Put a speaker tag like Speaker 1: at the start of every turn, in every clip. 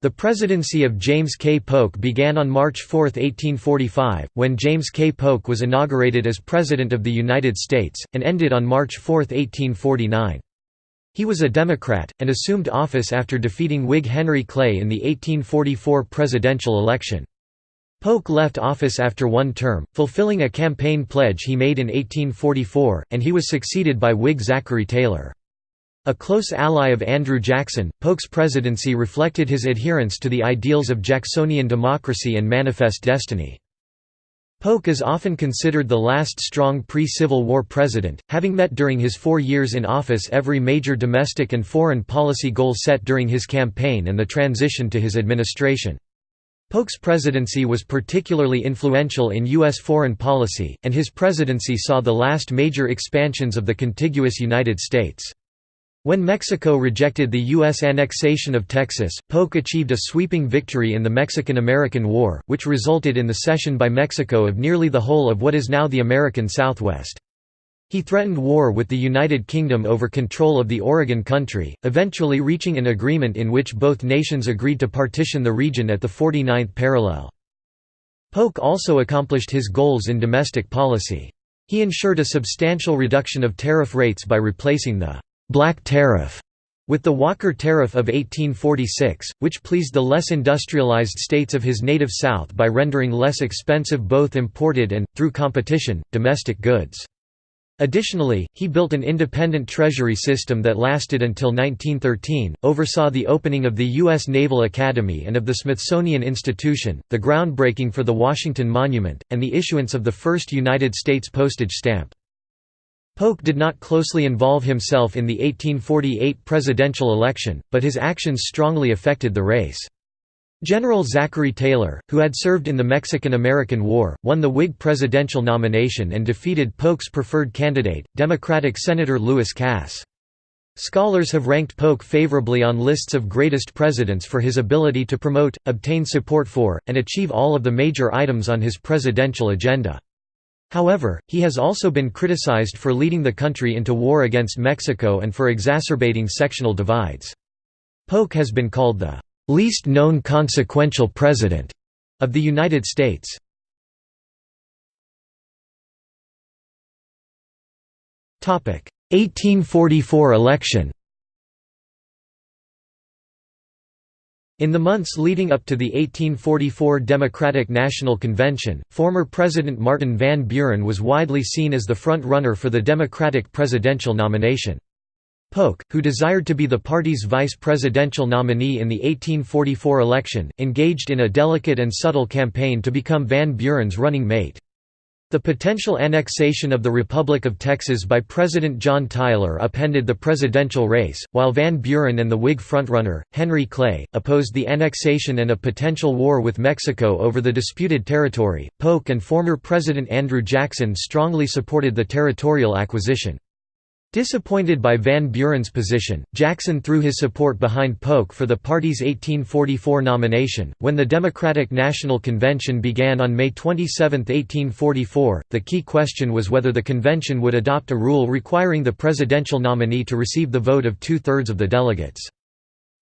Speaker 1: The presidency of James K. Polk began on March 4, 1845, when James K. Polk was inaugurated as President of the United States, and ended on March 4, 1849. He was a Democrat, and assumed office after defeating Whig Henry Clay in the 1844 presidential election. Polk left office after one term, fulfilling a campaign pledge he made in 1844, and he was succeeded by Whig Zachary Taylor. A close ally of Andrew Jackson, Polk's presidency reflected his adherence to the ideals of Jacksonian democracy and manifest destiny. Polk is often considered the last strong pre-Civil War president, having met during his four years in office every major domestic and foreign policy goal set during his campaign and the transition to his administration. Polk's presidency was particularly influential in U.S. foreign policy, and his presidency saw the last major expansions of the contiguous United States. When Mexico rejected the U.S. annexation of Texas, Polk achieved a sweeping victory in the Mexican–American War, which resulted in the cession by Mexico of nearly the whole of what is now the American Southwest. He threatened war with the United Kingdom over control of the Oregon Country, eventually reaching an agreement in which both nations agreed to partition the region at the 49th parallel. Polk also accomplished his goals in domestic policy. He ensured a substantial reduction of tariff rates by replacing the «black tariff» with the Walker Tariff of 1846, which pleased the less industrialized states of his native South by rendering less expensive both imported and, through competition, domestic goods. Additionally, he built an independent treasury system that lasted until 1913, oversaw the opening of the U.S. Naval Academy and of the Smithsonian Institution, the groundbreaking for the Washington Monument, and the issuance of the first United States postage stamp. Polk did not closely involve himself in the 1848 presidential election, but his actions strongly affected the race. General Zachary Taylor, who had served in the Mexican–American War, won the Whig presidential nomination and defeated Polk's preferred candidate, Democratic Senator Lewis Cass. Scholars have ranked Polk favorably on lists of greatest presidents for his ability to promote, obtain support for, and achieve all of the major items on his presidential agenda. However, he has also been criticized for leading the country into war against Mexico and for exacerbating sectional divides. Polk has been called the least known consequential president of the United States. Topic: 1844 election. In the months leading up to the 1844 Democratic National Convention, former President Martin Van Buren was widely seen as the front-runner for the Democratic presidential nomination. Polk, who desired to be the party's vice presidential nominee in the 1844 election, engaged in a delicate and subtle campaign to become Van Buren's running mate. The potential annexation of the Republic of Texas by President John Tyler upended the presidential race, while Van Buren and the Whig frontrunner, Henry Clay, opposed the annexation and a potential war with Mexico over the disputed territory. Polk and former President Andrew Jackson strongly supported the territorial acquisition. Disappointed by Van Buren's position, Jackson threw his support behind Polk for the party's 1844 nomination. When the Democratic National Convention began on May 27, 1844, the key question was whether the convention would adopt a rule requiring the presidential nominee to receive the vote of two thirds of the delegates.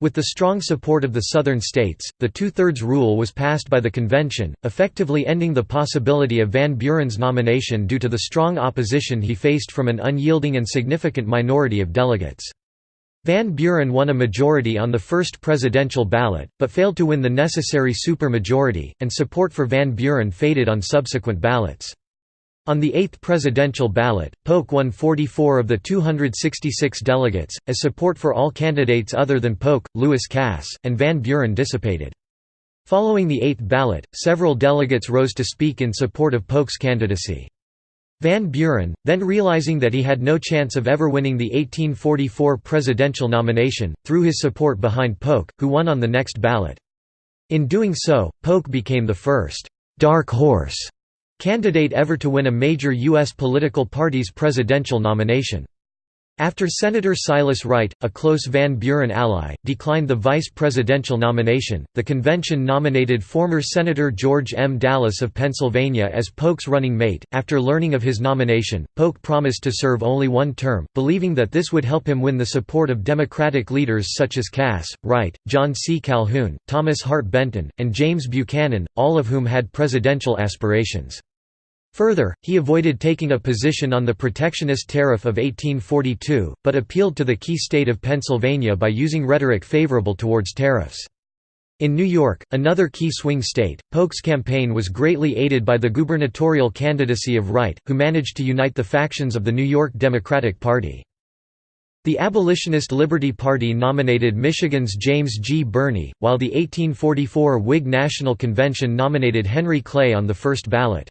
Speaker 1: With the strong support of the Southern states, the two-thirds rule was passed by the convention, effectively ending the possibility of Van Buren's nomination due to the strong opposition he faced from an unyielding and significant minority of delegates. Van Buren won a majority on the first presidential ballot, but failed to win the necessary supermajority, and support for Van Buren faded on subsequent ballots. On the eighth presidential ballot, Polk won 44 of the 266 delegates, as support for all candidates other than Polk, Lewis Cass, and Van Buren dissipated. Following the eighth ballot, several delegates rose to speak in support of Polk's candidacy. Van Buren, then realizing that he had no chance of ever winning the 1844 presidential nomination, threw his support behind Polk, who won on the next ballot. In doing so, Polk became the first «dark horse» Candidate ever to win a major U.S. political party's presidential nomination. After Senator Silas Wright, a close Van Buren ally, declined the vice presidential nomination, the convention nominated former Senator George M. Dallas of Pennsylvania as Polk's running mate. After learning of his nomination, Polk promised to serve only one term, believing that this would help him win the support of Democratic leaders such as Cass, Wright, John C. Calhoun, Thomas Hart Benton, and James Buchanan, all of whom had presidential aspirations. Further, he avoided taking a position on the protectionist tariff of 1842, but appealed to the key state of Pennsylvania by using rhetoric favorable towards tariffs. In New York, another key swing state, Polk's campaign was greatly aided by the gubernatorial candidacy of Wright, who managed to unite the factions of the New York Democratic Party. The Abolitionist Liberty Party nominated Michigan's James G. Birney, while the 1844 Whig National Convention nominated Henry Clay on the first ballot.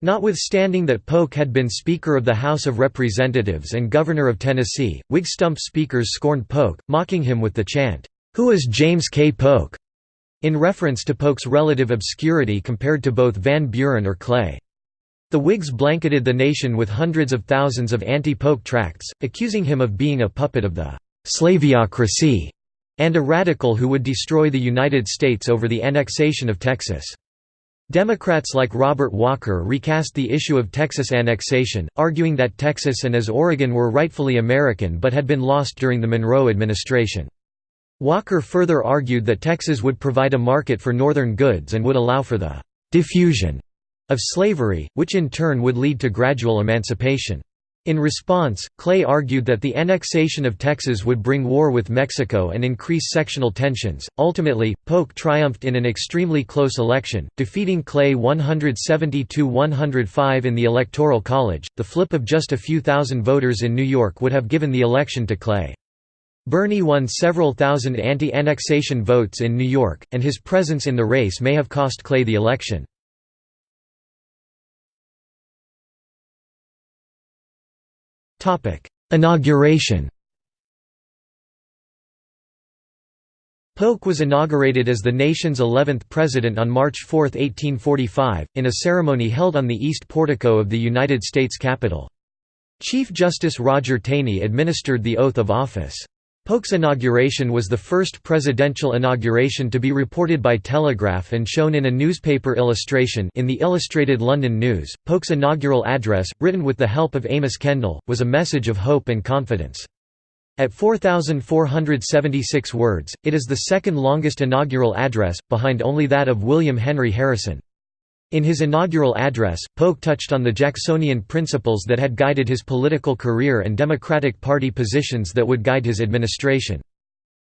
Speaker 1: Notwithstanding that Polk had been Speaker of the House of Representatives and Governor of Tennessee, Whig stump speakers scorned Polk, mocking him with the chant, "'Who is James K. Polk?' in reference to Polk's relative obscurity compared to both Van Buren or Clay. The Whigs blanketed the nation with hundreds of thousands of anti-Polk tracts, accusing him of being a puppet of the «slaveocracy» and a radical who would destroy the United States over the annexation of Texas. Democrats like Robert Walker recast the issue of Texas annexation, arguing that Texas and as Oregon were rightfully American but had been lost during the Monroe administration. Walker further argued that Texas would provide a market for northern goods and would allow for the «diffusion» of slavery, which in turn would lead to gradual emancipation. In response, Clay argued that the annexation of Texas would bring war with Mexico and increase sectional tensions. Ultimately, Polk triumphed in an extremely close election, defeating Clay 172 105 in the Electoral College. The flip of just a few thousand voters in New York would have given the election to Clay. Birney won several thousand anti annexation votes in New York, and his presence in the race may have cost Clay the election. Inauguration Polk was inaugurated as the nation's 11th president on March 4, 1845, in a ceremony held on the east portico of the United States Capitol. Chief Justice Roger Taney administered the oath of office. Polk's inauguration was the first presidential inauguration to be reported by telegraph and shown in a newspaper illustration in the Illustrated London News. Polk's inaugural address, written with the help of Amos Kendall, was a message of hope and confidence. At 4,476 words, it is the second longest inaugural address, behind only that of William Henry Harrison. In his inaugural address, Polk touched on the Jacksonian principles that had guided his political career and Democratic Party positions that would guide his administration.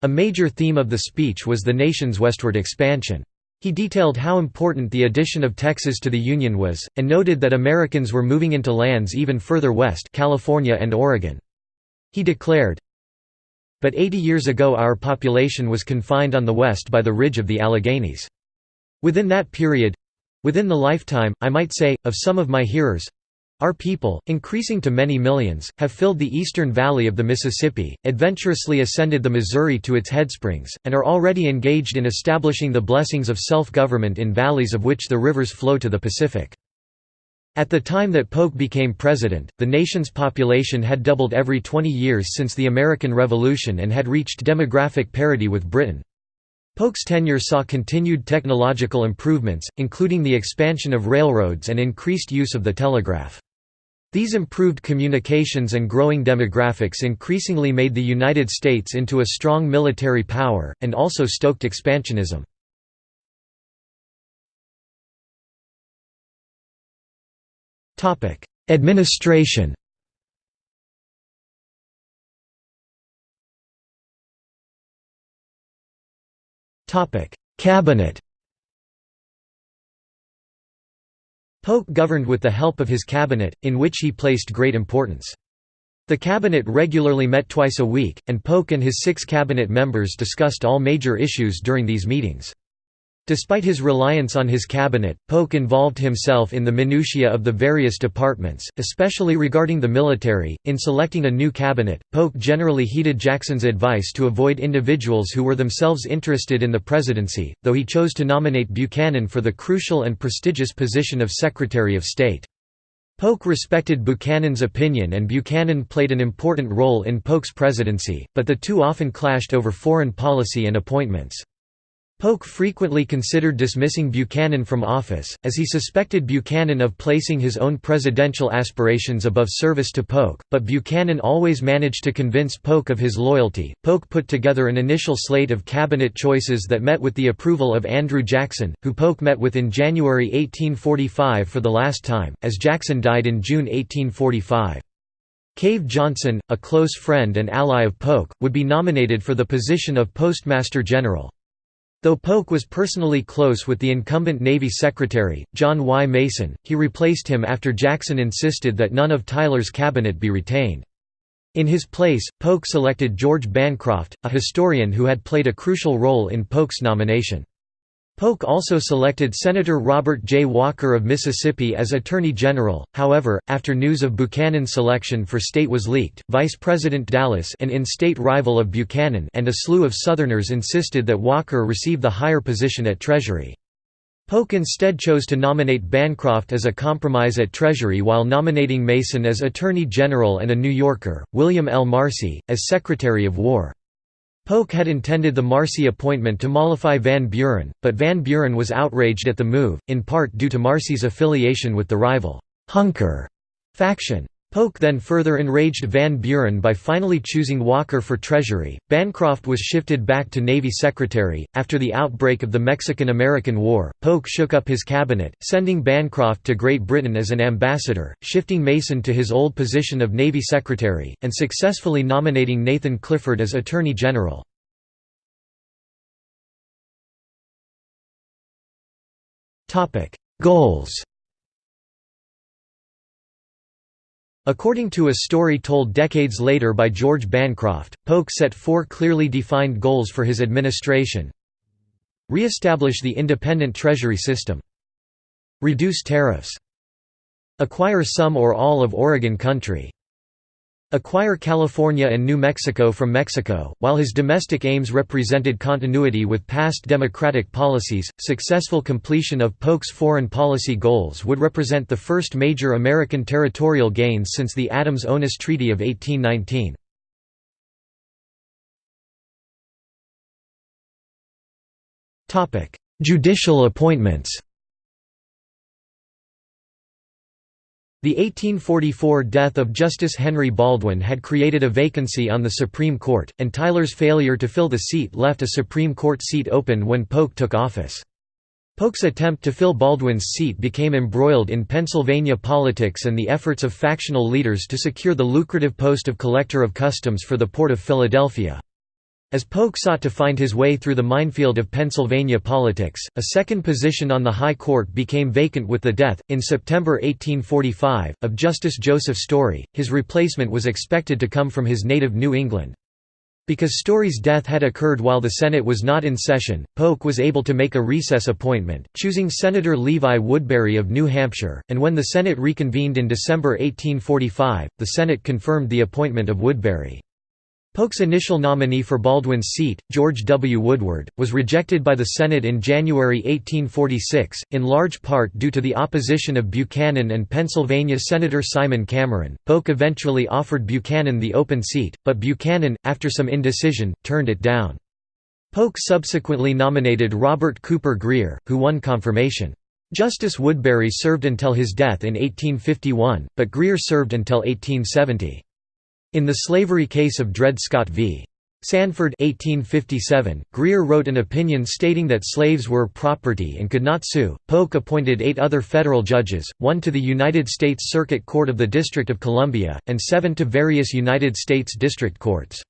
Speaker 1: A major theme of the speech was the nation's westward expansion. He detailed how important the addition of Texas to the Union was, and noted that Americans were moving into lands even further west California and Oregon. He declared, But 80 years ago our population was confined on the west by the ridge of the Alleghanies. Within that period, Within the lifetime, I might say, of some of my hearers, our people, increasing to many millions, have filled the eastern valley of the Mississippi, adventurously ascended the Missouri to its headsprings, and are already engaged in establishing the blessings of self-government in valleys of which the rivers flow to the Pacific. At the time that Polk became president, the nation's population had doubled every 20 years since the American Revolution and had reached demographic parity with Britain. Polk's tenure saw continued technological improvements, including the expansion of railroads and increased use of the telegraph. These improved communications and growing demographics increasingly made the United States into a strong military power, and also stoked expansionism. Administration Cabinet Polk governed with the help of his cabinet, in which he placed great importance. The cabinet regularly met twice a week, and Polk and his six cabinet members discussed all major issues during these meetings. Despite his reliance on his cabinet, Polk involved himself in the minutiae of the various departments, especially regarding the military. In selecting a new cabinet, Polk generally heeded Jackson's advice to avoid individuals who were themselves interested in the presidency, though he chose to nominate Buchanan for the crucial and prestigious position of Secretary of State. Polk respected Buchanan's opinion and Buchanan played an important role in Polk's presidency, but the two often clashed over foreign policy and appointments. Polk frequently considered dismissing Buchanan from office, as he suspected Buchanan of placing his own presidential aspirations above service to Polk, but Buchanan always managed to convince Polk of his loyalty. Polk put together an initial slate of cabinet choices that met with the approval of Andrew Jackson, who Polk met with in January 1845 for the last time, as Jackson died in June 1845. Cave Johnson, a close friend and ally of Polk, would be nominated for the position of Postmaster General. Though Polk was personally close with the incumbent Navy Secretary, John Y. Mason, he replaced him after Jackson insisted that none of Tyler's cabinet be retained. In his place, Polk selected George Bancroft, a historian who had played a crucial role in Polk's nomination. Polk also selected Senator Robert J. Walker of Mississippi as Attorney General, however, after news of Buchanan's selection for state was leaked, Vice President Dallas an in-state rival of Buchanan and a slew of Southerners insisted that Walker receive the higher position at Treasury. Polk instead chose to nominate Bancroft as a compromise at Treasury while nominating Mason as Attorney General and a New Yorker, William L. Marcy, as Secretary of War. Polk had intended the Marcy appointment to mollify Van Buren, but Van Buren was outraged at the move, in part due to Marcy's affiliation with the rival «Hunker» faction. Polk then further enraged Van Buren by finally choosing Walker for Treasury. Bancroft was shifted back to Navy Secretary. After the outbreak of the Mexican American War, Polk shook up his cabinet, sending Bancroft to Great Britain as an ambassador, shifting Mason to his old position of Navy Secretary, and successfully nominating Nathan Clifford as Attorney General. Goals According to a story told decades later by George Bancroft, Polk set four clearly defined goals for his administration. Re-establish the independent treasury system. Reduce tariffs. Acquire some or all of Oregon country acquire California and New Mexico from Mexico. While his domestic aims represented continuity with past democratic policies, successful completion of Polk's foreign policy goals would represent the first major American territorial gains since the Adams-Onis Treaty of 1819. Judicial appointments The 1844 death of Justice Henry Baldwin had created a vacancy on the Supreme Court, and Tyler's failure to fill the seat left a Supreme Court seat open when Polk took office. Polk's attempt to fill Baldwin's seat became embroiled in Pennsylvania politics and the efforts of factional leaders to secure the lucrative post of Collector of Customs for the Port of Philadelphia. As Polk sought to find his way through the minefield of Pennsylvania politics, a second position on the High Court became vacant with the death, in September 1845, of Justice Joseph Story. His replacement was expected to come from his native New England. Because Story's death had occurred while the Senate was not in session, Polk was able to make a recess appointment, choosing Senator Levi Woodbury of New Hampshire, and when the Senate reconvened in December 1845, the Senate confirmed the appointment of Woodbury. Polk's initial nominee for Baldwin's seat, George W. Woodward, was rejected by the Senate in January 1846, in large part due to the opposition of Buchanan and Pennsylvania Senator Simon Cameron. Polk eventually offered Buchanan the open seat, but Buchanan, after some indecision, turned it down. Polk subsequently nominated Robert Cooper Grier, who won confirmation. Justice Woodbury served until his death in 1851, but Grier served until 1870. In the slavery case of Dred Scott v. Sandford 1857, Grier wrote an opinion stating that slaves were property and could not sue. Polk appointed eight other federal judges, one to the United States Circuit Court of the District of Columbia, and seven to various United States district courts.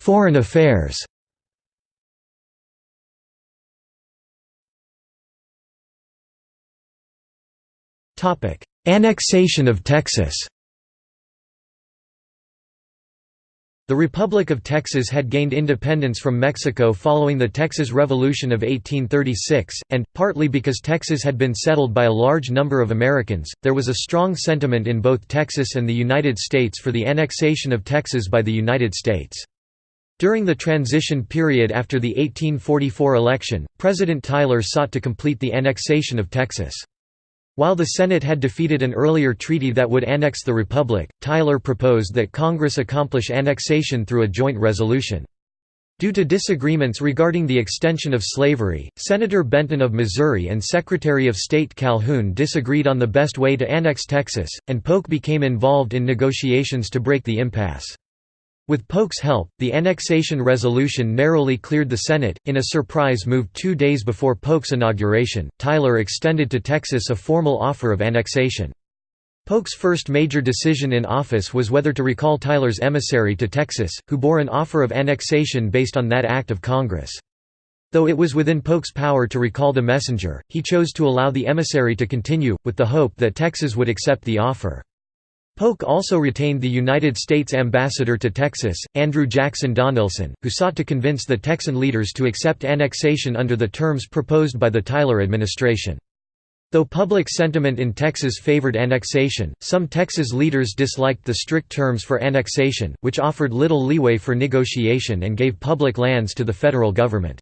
Speaker 1: Foreign affairs Annexation of Texas The Republic of Texas had gained independence from Mexico following the Texas Revolution of 1836, and, partly because Texas had been settled by a large number of Americans, there was a strong sentiment in both Texas and the United States for the annexation of Texas by the United States. During the transition period after the 1844 election, President Tyler sought to complete the annexation of Texas. While the Senate had defeated an earlier treaty that would annex the Republic, Tyler proposed that Congress accomplish annexation through a joint resolution. Due to disagreements regarding the extension of slavery, Senator Benton of Missouri and Secretary of State Calhoun disagreed on the best way to annex Texas, and Polk became involved in negotiations to break the impasse. With Polk's help, the annexation resolution narrowly cleared the Senate. In a surprise move two days before Polk's inauguration, Tyler extended to Texas a formal offer of annexation. Polk's first major decision in office was whether to recall Tyler's emissary to Texas, who bore an offer of annexation based on that act of Congress. Though it was within Polk's power to recall the messenger, he chose to allow the emissary to continue, with the hope that Texas would accept the offer. Polk also retained the United States ambassador to Texas, Andrew Jackson Donelson, who sought to convince the Texan leaders to accept annexation under the terms proposed by the Tyler administration. Though public sentiment in Texas favored annexation, some Texas leaders disliked the strict terms for annexation, which offered little leeway for negotiation and gave public lands to the federal government.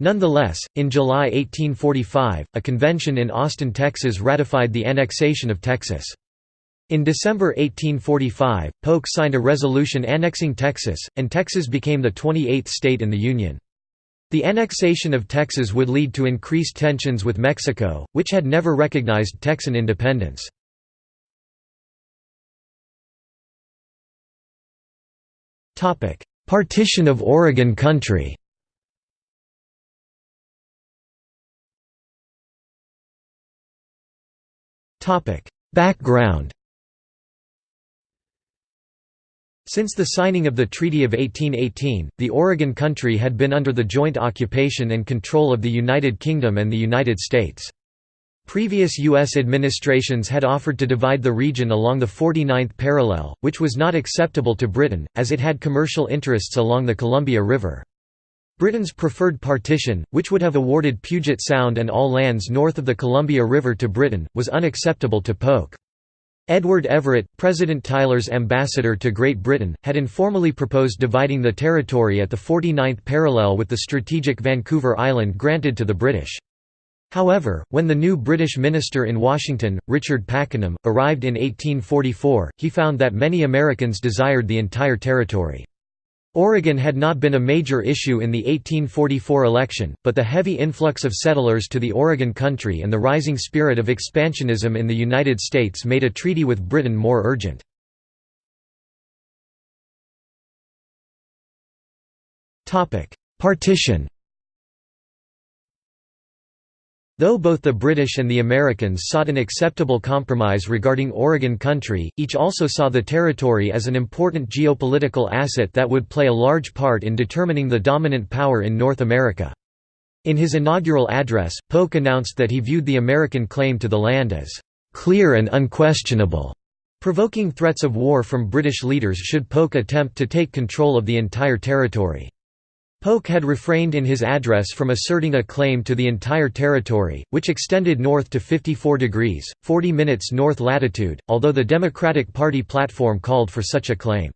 Speaker 1: Nonetheless, in July 1845, a convention in Austin, Texas ratified the annexation of Texas. In December 1845, Polk signed a resolution annexing Texas, and Texas became the 28th state in the Union. The annexation of Texas would lead to increased tensions with Mexico, which had never recognized Texan independence. Partition of Oregon Country Background Since the signing of the Treaty of 1818, the Oregon Country had been under the joint occupation and control of the United Kingdom and the United States. Previous U.S. administrations had offered to divide the region along the 49th parallel, which was not acceptable to Britain, as it had commercial interests along the Columbia River. Britain's preferred partition, which would have awarded Puget Sound and all lands north of the Columbia River to Britain, was unacceptable to Polk. Edward Everett, President Tyler's ambassador to Great Britain, had informally proposed dividing the territory at the 49th parallel with the strategic Vancouver Island granted to the British. However, when the new British minister in Washington, Richard Pakenham, arrived in 1844, he found that many Americans desired the entire territory. Oregon had not been a major issue in the 1844 election, but the heavy influx of settlers to the Oregon country and the rising spirit of expansionism in the United States made a treaty with Britain more urgent. Partition Though both the British and the Americans sought an acceptable compromise regarding Oregon country, each also saw the territory as an important geopolitical asset that would play a large part in determining the dominant power in North America. In his inaugural address, Polk announced that he viewed the American claim to the land as "...clear and unquestionable", provoking threats of war from British leaders should Polk attempt to take control of the entire territory. Polk had refrained in his address from asserting a claim to the entire territory, which extended north to 54 degrees, 40 minutes north latitude, although the Democratic Party platform called for such a claim.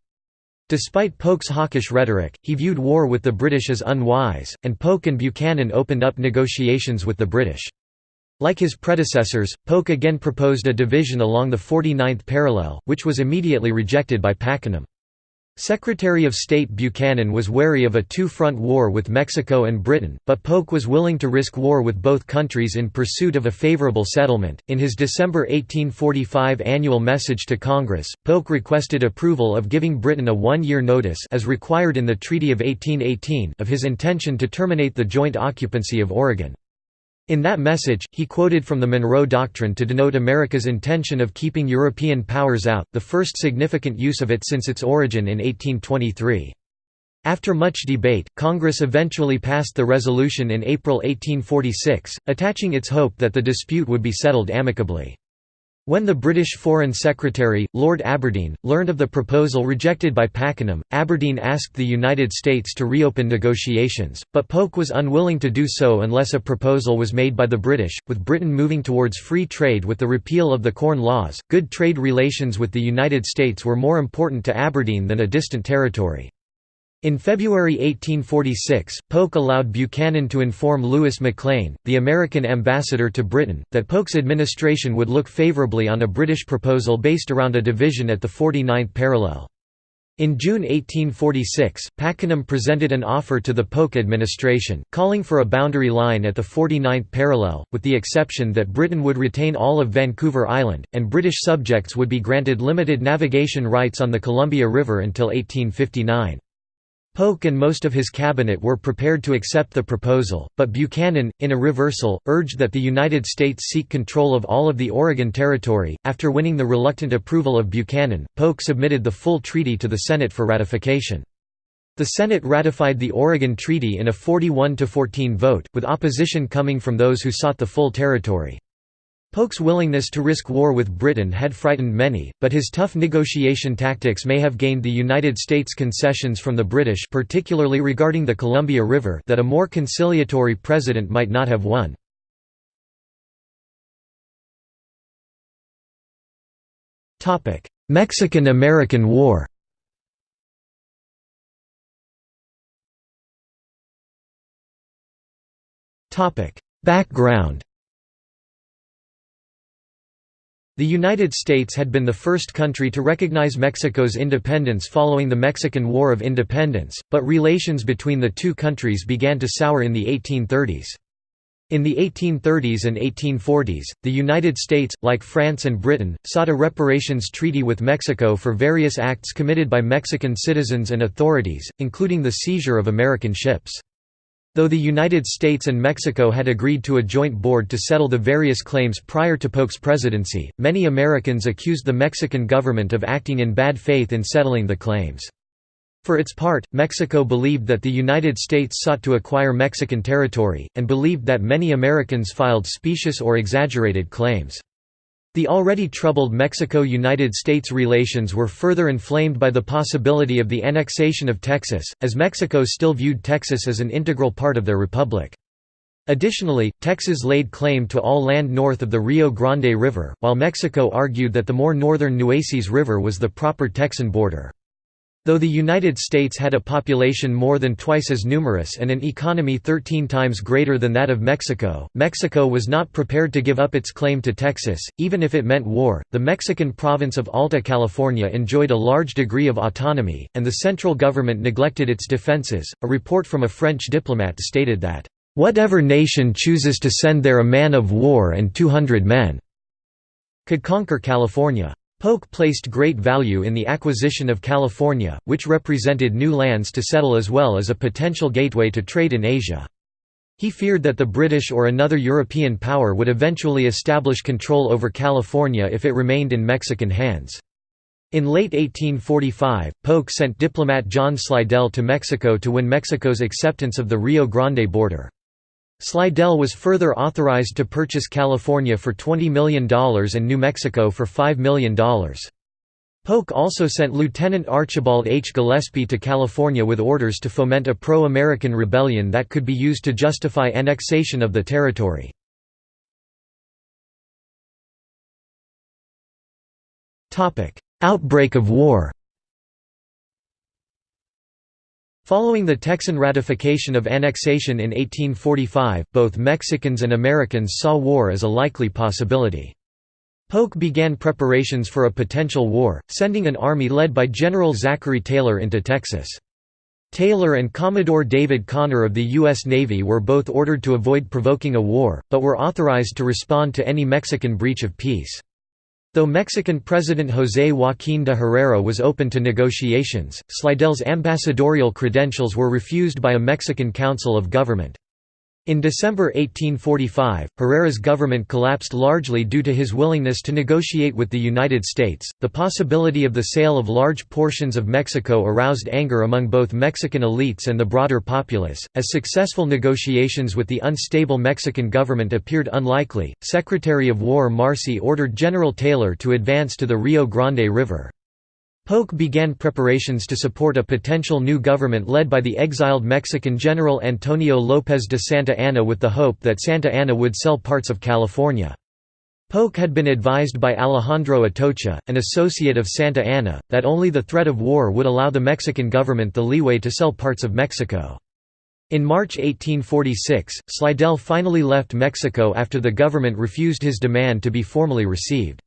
Speaker 1: Despite Polk's hawkish rhetoric, he viewed war with the British as unwise, and Polk and Buchanan opened up negotiations with the British. Like his predecessors, Polk again proposed a division along the 49th parallel, which was immediately rejected by Pakenham. Secretary of State Buchanan was wary of a two-front war with Mexico and Britain, but Polk was willing to risk war with both countries in pursuit of a favorable settlement. In his December 1845 annual message to Congress, Polk requested approval of giving Britain a one-year notice as required in the Treaty of 1818 of his intention to terminate the joint occupancy of Oregon. In that message, he quoted from the Monroe Doctrine to denote America's intention of keeping European powers out, the first significant use of it since its origin in 1823. After much debate, Congress eventually passed the resolution in April 1846, attaching its hope that the dispute would be settled amicably. When the British Foreign Secretary, Lord Aberdeen, learned of the proposal rejected by Pakenham, Aberdeen asked the United States to reopen negotiations, but Polk was unwilling to do so unless a proposal was made by the British. With Britain moving towards free trade with the repeal of the Corn Laws, good trade relations with the United States were more important to Aberdeen than a distant territory. In February 1846, Polk allowed Buchanan to inform Louis McLane, the American ambassador to Britain, that Polk's administration would look favorably on a British proposal based around a division at the 49th parallel. In June 1846, Pakenham presented an offer to the Polk administration, calling for a boundary line at the 49th parallel, with the exception that Britain would retain all of Vancouver Island, and British subjects would be granted limited navigation rights on the Columbia River until 1859. Polk and most of his cabinet were prepared to accept the proposal, but Buchanan, in a reversal, urged that the United States seek control of all of the Oregon Territory. After winning the reluctant approval of Buchanan, Polk submitted the full treaty to the Senate for ratification. The Senate ratified the Oregon Treaty in a 41 14 vote, with opposition coming from those who sought the full territory. Polk's willingness to risk war with Britain had frightened many, but his tough negotiation tactics may have gained the United States concessions from the British particularly regarding the Columbia River that a more conciliatory president might not have won. Mexican–American War Background The United States had been the first country to recognize Mexico's independence following the Mexican War of Independence, but relations between the two countries began to sour in the 1830s. In the 1830s and 1840s, the United States, like France and Britain, sought a reparations treaty with Mexico for various acts committed by Mexican citizens and authorities, including the seizure of American ships. Though the United States and Mexico had agreed to a joint board to settle the various claims prior to Polk's presidency, many Americans accused the Mexican government of acting in bad faith in settling the claims. For its part, Mexico believed that the United States sought to acquire Mexican territory, and believed that many Americans filed specious or exaggerated claims. The already troubled Mexico–United States relations were further inflamed by the possibility of the annexation of Texas, as Mexico still viewed Texas as an integral part of their republic. Additionally, Texas laid claim to all land north of the Rio Grande River, while Mexico argued that the more northern Nueces River was the proper Texan border. Though the United States had a population more than twice as numerous and an economy 13 times greater than that of Mexico, Mexico was not prepared to give up its claim to Texas, even if it meant war. The Mexican province of Alta California enjoyed a large degree of autonomy, and the central government neglected its defenses. A report from a French diplomat stated that, Whatever nation chooses to send there a man of war and 200 men could conquer California. Polk placed great value in the acquisition of California, which represented new lands to settle as well as a potential gateway to trade in Asia. He feared that the British or another European power would eventually establish control over California if it remained in Mexican hands. In late 1845, Polk sent diplomat John Slidell to Mexico to win Mexico's acceptance of the Rio Grande border. Slidell was further authorized to purchase California for $20 million and New Mexico for $5 million. Polk also sent Lieutenant Archibald H. Gillespie to California with orders to foment a pro-American rebellion that could be used to justify annexation of the territory. Outbreak of war Following the Texan ratification of annexation in 1845, both Mexicans and Americans saw war as a likely possibility. Polk began preparations for a potential war, sending an army led by General Zachary Taylor into Texas. Taylor and Commodore David Conner of the U.S. Navy were both ordered to avoid provoking a war, but were authorized to respond to any Mexican breach of peace. Though Mexican President José Joaquín de Herrera was open to negotiations, Slidell's ambassadorial credentials were refused by a Mexican Council of Government. In December 1845, Herrera's government collapsed largely due to his willingness to negotiate with the United States. The possibility of the sale of large portions of Mexico aroused anger among both Mexican elites and the broader populace. As successful negotiations with the unstable Mexican government appeared unlikely, Secretary of War Marcy ordered General Taylor to advance to the Rio Grande River. Polk began preparations to support a potential new government led by the exiled Mexican General Antonio López de Santa Anna with the hope that Santa Anna would sell parts of California. Polk had been advised by Alejandro Atocha, an associate of Santa Anna, that only the threat of war would allow the Mexican government the leeway to sell parts of Mexico. In March 1846, Slidell finally left Mexico after the government refused his demand to be formally received.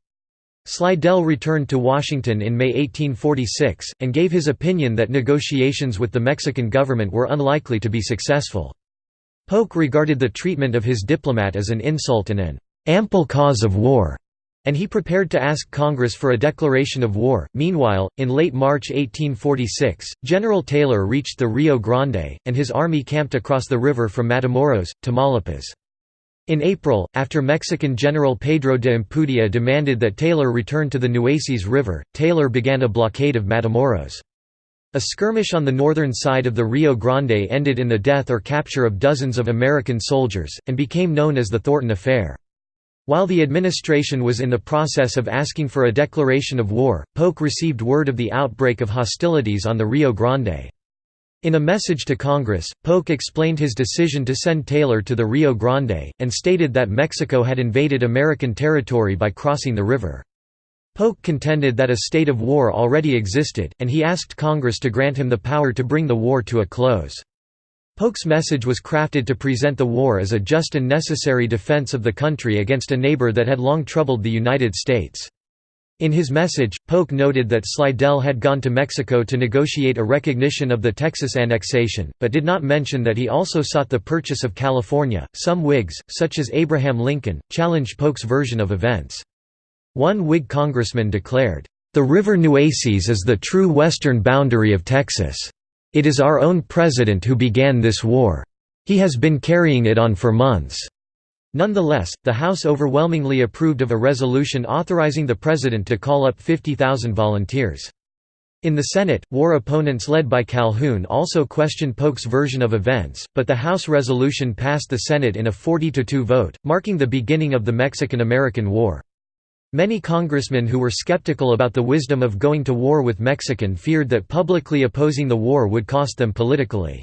Speaker 1: Slidell returned to Washington in May 1846, and gave his opinion that negotiations with the Mexican government were unlikely to be successful. Polk regarded the treatment of his diplomat as an insult and an ample cause of war, and he prepared to ask Congress for a declaration of war. Meanwhile, in late March 1846, General Taylor reached the Rio Grande, and his army camped across the river from Matamoros, Tamaulipas. In April, after Mexican General Pedro de Ampudia demanded that Taylor return to the Nueces River, Taylor began a blockade of Matamoros. A skirmish on the northern side of the Rio Grande ended in the death or capture of dozens of American soldiers, and became known as the Thornton Affair. While the administration was in the process of asking for a declaration of war, Polk received word of the outbreak of hostilities on the Rio Grande. In a message to Congress, Polk explained his decision to send Taylor to the Rio Grande, and stated that Mexico had invaded American territory by crossing the river. Polk contended that a state of war already existed, and he asked Congress to grant him the power to bring the war to a close. Polk's message was crafted to present the war as a just and necessary defense of the country against a neighbor that had long troubled the United States. In his message, Polk noted that Slidell had gone to Mexico to negotiate a recognition of the Texas annexation, but did not mention that he also sought the purchase of California. Some Whigs, such as Abraham Lincoln, challenged Polk's version of events. One Whig congressman declared, The river Nueces is the true western boundary of Texas. It is our own president who began this war. He has been carrying it on for months. Nonetheless, the House overwhelmingly approved of a resolution authorizing the President to call up 50,000 volunteers. In the Senate, war opponents led by Calhoun also questioned Polk's version of events, but the House resolution passed the Senate in a 40–2 vote, marking the beginning of the Mexican–American War. Many congressmen who were skeptical about the wisdom of going to war with Mexican feared that publicly opposing the war would cost them politically.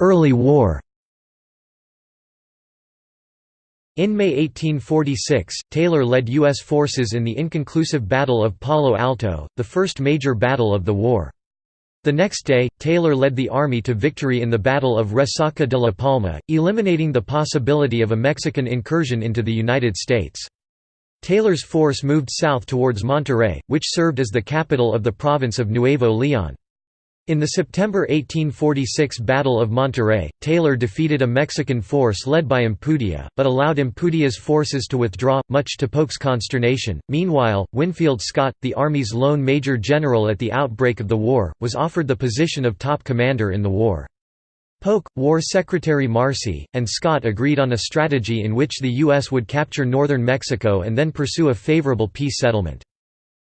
Speaker 1: Early war In May 1846, Taylor led U.S. forces in the inconclusive Battle of Palo Alto, the first major battle of the war. The next day, Taylor led the army to victory in the Battle of Resaca de la Palma, eliminating the possibility of a Mexican incursion into the United States. Taylor's force moved south towards Monterrey, which served as the capital of the province of Nuevo León. In the September 1846 Battle of Monterrey, Taylor defeated a Mexican force led by Ampudia, but allowed Ampudia's forces to withdraw, much to Polk's consternation. Meanwhile, Winfield Scott, the Army's lone major general at the outbreak of the war, was offered the position of top commander in the war. Polk, War Secretary Marcy, and Scott agreed on a strategy in which the U.S. would capture northern Mexico and then pursue a favorable peace settlement.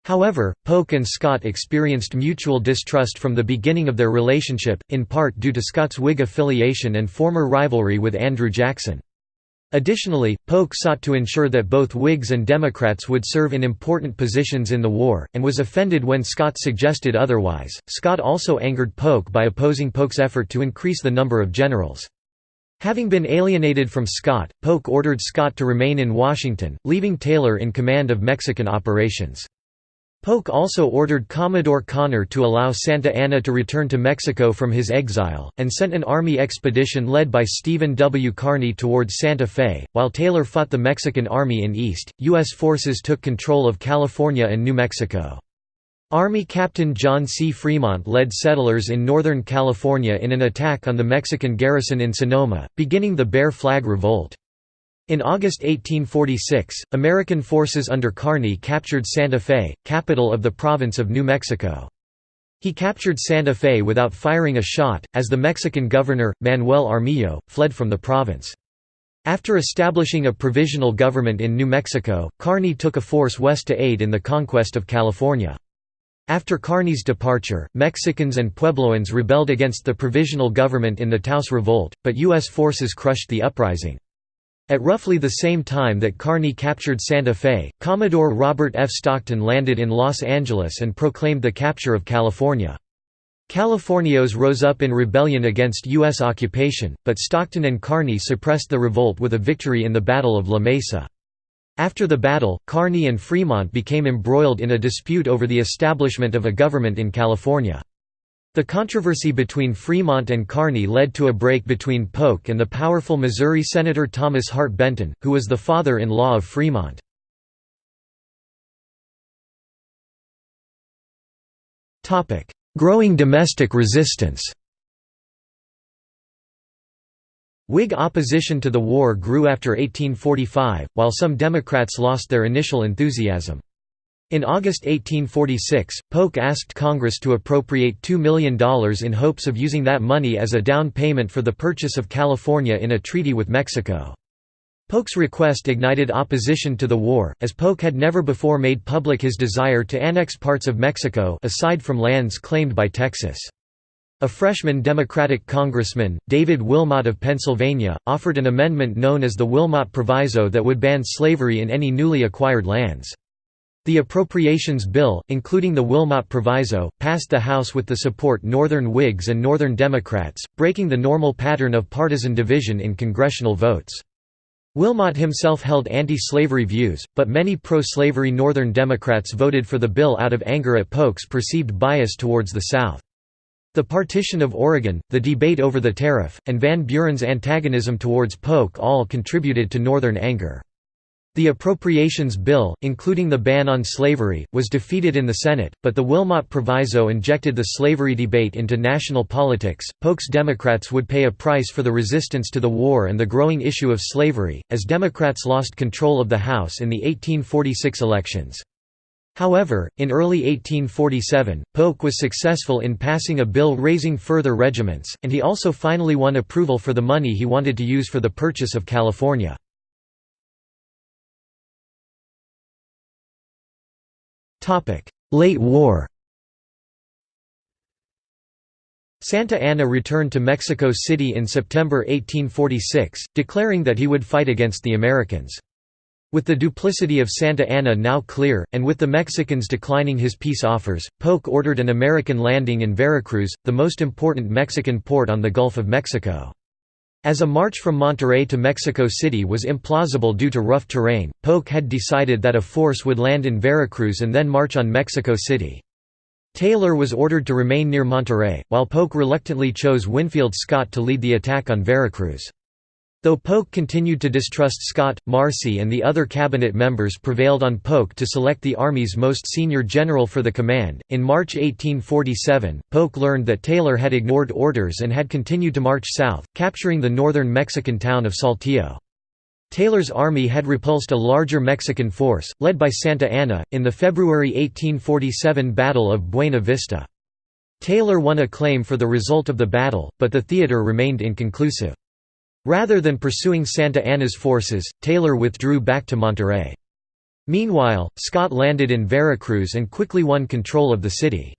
Speaker 1: However, Polk and Scott experienced mutual distrust from the beginning of their relationship, in part due to Scott's Whig affiliation and former rivalry with Andrew Jackson. Additionally, Polk sought to ensure that both Whigs and Democrats would serve in important positions in the war, and was offended when Scott suggested otherwise. Scott also angered Polk by opposing Polk's effort to increase the number of generals. Having been alienated from Scott, Polk ordered Scott to remain in Washington, leaving Taylor in command of Mexican operations. Polk also ordered Commodore Conner to allow Santa Anna to return to Mexico from his exile, and sent an army expedition led by Stephen W. Kearny towards Santa Fe. While Taylor fought the Mexican army in east, U.S. forces took control of California and New Mexico. Army Captain John C. Fremont led settlers in Northern California in an attack on the Mexican garrison in Sonoma, beginning the Bear Flag Revolt. In August 1846, American forces under Kearny captured Santa Fe, capital of the province of New Mexico. He captured Santa Fe without firing a shot, as the Mexican governor, Manuel Armijo, fled from the province. After establishing a provisional government in New Mexico, Kearny took a force west to aid in the conquest of California. After Kearny's departure, Mexicans and Puebloans rebelled against the provisional government in the Taos Revolt, but U.S. forces crushed the uprising. At roughly the same time that Kearny captured Santa Fe, Commodore Robert F. Stockton landed in Los Angeles and proclaimed the capture of California. Californios rose up in rebellion against U.S. occupation, but Stockton and Kearny suppressed the revolt with a victory in the Battle of La Mesa. After the battle, Kearny and Fremont became embroiled in a dispute over the establishment of a government in California. The controversy between Fremont and Kearny led to a break between Polk and the powerful Missouri Senator Thomas Hart Benton, who was the father-in-law of Fremont. Growing domestic resistance Whig opposition to the war grew after 1845, while some Democrats lost their initial enthusiasm. In August 1846, Polk asked Congress to appropriate $2 million in hopes of using that money as a down payment for the purchase of California in a treaty with Mexico. Polk's request ignited opposition to the war, as Polk had never before made public his desire to annex parts of Mexico aside from lands claimed by Texas. A freshman Democratic congressman, David Wilmot of Pennsylvania, offered an amendment known as the Wilmot Proviso that would ban slavery in any newly acquired lands. The Appropriations Bill, including the Wilmot Proviso, passed the House with the support Northern Whigs and Northern Democrats, breaking the normal pattern of partisan division in congressional votes. Wilmot himself held anti-slavery views, but many pro-slavery Northern Democrats voted for the bill out of anger at Polk's perceived bias towards the South. The partition of Oregon, the debate over the tariff, and Van Buren's antagonism towards Polk all contributed to Northern anger. The Appropriations Bill, including the ban on slavery, was defeated in the Senate, but the Wilmot Proviso injected the slavery debate into national politics. Polk's Democrats would pay a price for the resistance to the war and the growing issue of slavery, as Democrats lost control of the House in the 1846 elections. However, in early 1847, Polk was successful in passing a bill raising further regiments, and he also finally won approval for the money he wanted to use for the purchase of California. Late war Santa Anna returned to Mexico City in September 1846, declaring that he would fight against the Americans. With the duplicity of Santa Anna now clear, and with the Mexicans declining his peace offers, Polk ordered an American landing in Veracruz, the most important Mexican port on the Gulf of Mexico. As a march from Monterrey to Mexico City was implausible due to rough terrain, Polk had decided that a force would land in Veracruz and then march on Mexico City. Taylor was ordered to remain near Monterrey, while Polk reluctantly chose Winfield Scott to lead the attack on Veracruz. Though Polk continued to distrust Scott, Marcy and the other cabinet members prevailed on Polk to select the Army's most senior general for the command. In March 1847, Polk learned that Taylor had ignored orders and had continued to march south, capturing the northern Mexican town of Saltillo. Taylor's army had repulsed a larger Mexican force, led by Santa Anna, in the February 1847 Battle of Buena Vista. Taylor won acclaim for the result of the battle, but the theater remained inconclusive. Rather than pursuing Santa Anna's forces, Taylor withdrew back to Monterrey. Meanwhile, Scott landed in Veracruz and quickly won control of the city.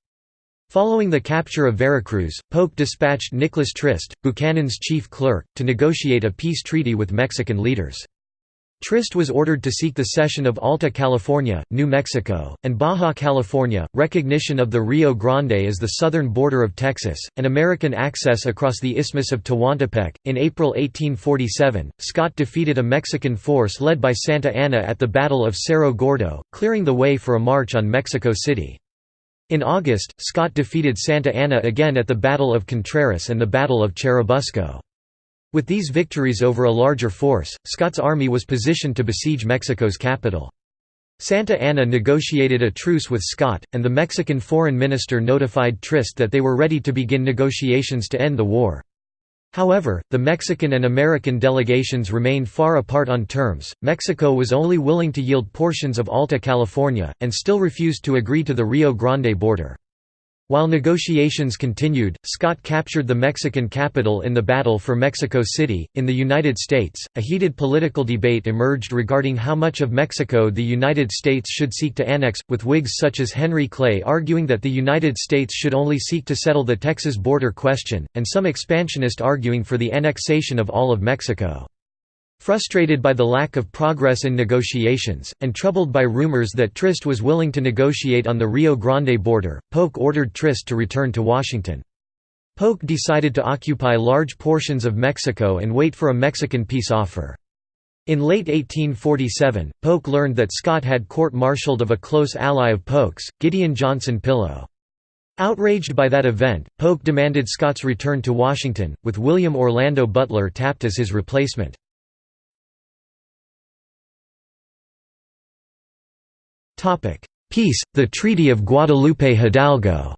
Speaker 1: Following the capture of Veracruz, Polk dispatched Nicholas Trist, Buchanan's chief clerk, to negotiate a peace treaty with Mexican leaders. Trist was ordered to seek the cession of Alta California, New Mexico, and Baja California, recognition of the Rio Grande as the southern border of Texas, and American access across the Isthmus of Tehuantepec. In April 1847, Scott defeated a Mexican force led by Santa Anna at the Battle of Cerro Gordo, clearing the way for a march on Mexico City. In August, Scott defeated Santa Anna again at the Battle of Contreras and the Battle of Churubusco. With these victories over a larger force, Scott's army was positioned to besiege Mexico's capital. Santa Anna negotiated a truce with Scott, and the Mexican foreign minister notified Trist that they were ready to begin negotiations to end the war. However, the Mexican and American delegations remained far apart on terms. Mexico was only willing to yield portions of Alta California, and still refused to agree to the Rio Grande border. While negotiations continued, Scott captured the Mexican capital in the Battle for Mexico City. In the United States, a heated political debate emerged regarding how much of Mexico the United States should seek to annex, with Whigs such as Henry Clay arguing that the United States should only seek to settle the Texas border question, and some expansionists arguing for the annexation of all of Mexico. Frustrated by the lack of progress in negotiations, and troubled by rumors that Trist was willing to negotiate on the Rio Grande border, Polk ordered Trist to return to Washington. Polk decided to occupy large portions of Mexico and wait for a Mexican peace offer. In late 1847, Polk learned that Scott had court-martialed of a close ally of Polk's, Gideon Johnson Pillow. Outraged by that event, Polk demanded Scott's return to Washington, with William Orlando Butler tapped as his replacement. Peace, the Treaty of Guadalupe Hidalgo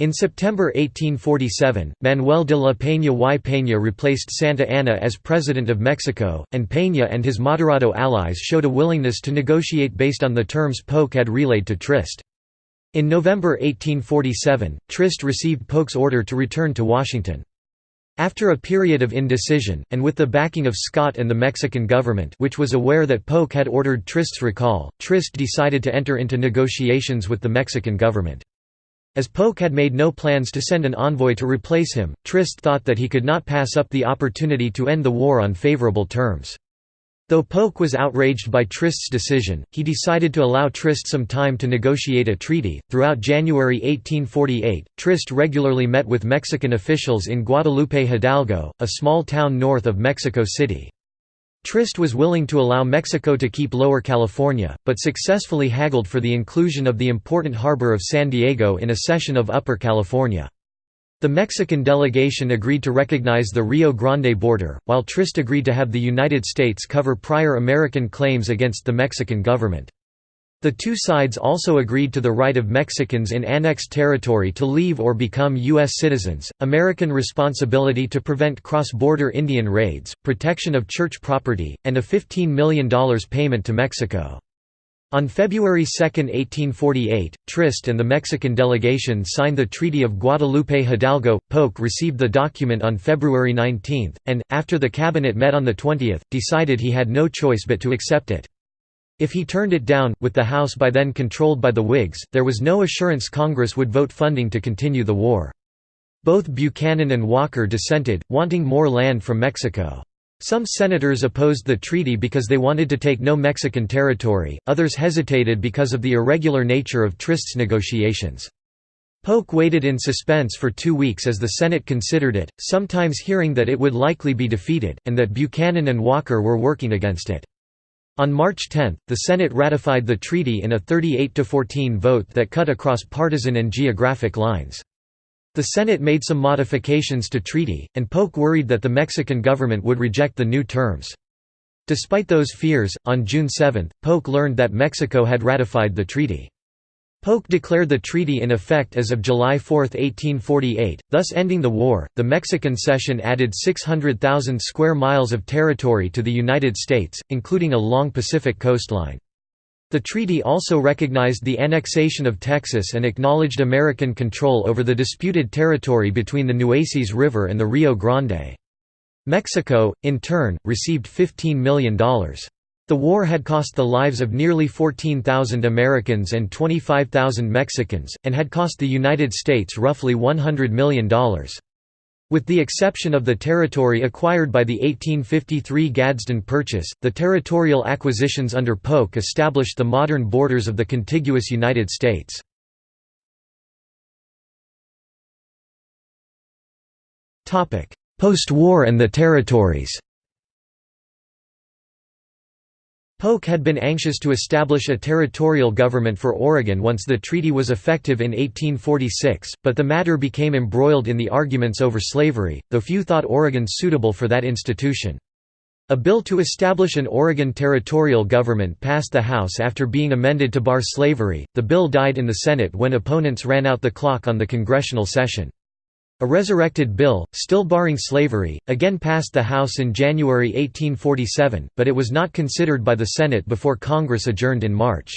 Speaker 1: In September 1847, Manuel de la Peña y Peña replaced Santa Anna as President of Mexico, and Peña and his Moderado allies showed a willingness to negotiate based on the terms Polk had relayed to Trist. In November 1847, Trist received Polk's order to return to Washington. After a period of indecision, and with the backing of Scott and the Mexican government which was aware that Polk had ordered Trist's recall, Trist decided to enter into negotiations with the Mexican government. As Polk had made no plans to send an envoy to replace him, Trist thought that he could not pass up the opportunity to end the war on favorable terms. Though Polk was outraged by Trist's decision, he decided to allow Trist some time to negotiate a treaty. Throughout January 1848, Trist regularly met with Mexican officials in Guadalupe Hidalgo, a small town north of Mexico City. Trist was willing to allow Mexico to keep Lower California, but successfully haggled for the inclusion of the important harbor of San Diego in a cession of Upper California. The Mexican delegation agreed to recognize the Rio Grande border, while Trist agreed to have the United States cover prior American claims against the Mexican government. The two sides also agreed to the right of Mexicans in annexed territory to leave or become U.S. citizens, American responsibility to prevent cross-border Indian raids, protection of church property, and a $15 million payment to Mexico. On February 2, 1848, Trist and the Mexican delegation signed the Treaty of Guadalupe Hidalgo. Polk received the document on February 19, and, after the cabinet met on the 20th, decided he had no choice but to accept it. If he turned it down, with the House by then controlled by the Whigs, there was no assurance Congress would vote funding to continue the war. Both Buchanan and Walker dissented, wanting more land from Mexico. Some senators opposed the treaty because they wanted to take no Mexican territory, others hesitated because of the irregular nature of Trist's negotiations. Polk waited in suspense for two weeks as the Senate considered it, sometimes hearing that it would likely be defeated, and that Buchanan and Walker were working against it. On March 10, the Senate ratified the treaty in a 38–14 vote that cut across partisan and geographic lines. The Senate made some modifications to treaty, and Polk worried that the Mexican government would reject the new terms. Despite those fears, on June 7, Polk learned that Mexico had ratified the treaty. Polk declared the treaty in effect as of July 4, 1848, thus ending the war. The Mexican cession added 600,000 square miles of territory to the United States, including a long Pacific coastline. The treaty also recognized the annexation of Texas and acknowledged American control over the disputed territory between the Nueces River and the Rio Grande. Mexico, in turn, received $15 million. The war had cost the lives of nearly 14,000 Americans and 25,000 Mexicans, and had cost the United States roughly $100 million. With the exception of the territory acquired by the 1853 Gadsden Purchase, the territorial acquisitions under Polk established the modern borders of the contiguous United States. Post-war and the territories Polk had been anxious to establish a territorial government for Oregon once the treaty was effective in 1846, but the matter became embroiled in the arguments over slavery, though few thought Oregon suitable for that institution. A bill to establish an Oregon territorial government passed the House after being amended to bar slavery. The bill died in the Senate when opponents ran out the clock on the congressional session. A resurrected bill, still barring slavery, again passed the House in January 1847, but it was not considered by the Senate before Congress adjourned in March.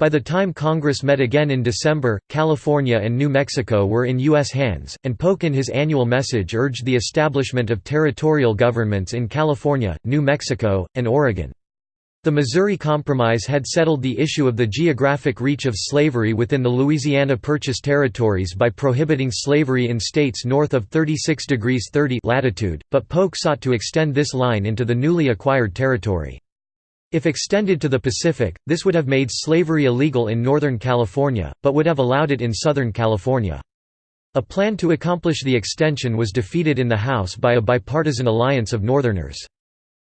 Speaker 1: By the time Congress met again in December, California and New Mexico were in U.S. hands, and Polk in his annual message urged the establishment of territorial governments in California, New Mexico, and Oregon. The Missouri Compromise had settled the issue of the geographic reach of slavery within the Louisiana Purchase territories by prohibiting slavery in states north of 36 degrees 30 latitude, but Polk sought to extend this line into the newly acquired territory. If extended to the Pacific, this would have made slavery illegal in Northern California, but would have allowed it in Southern California. A plan to accomplish the extension was defeated in the House by a bipartisan alliance of Northerners.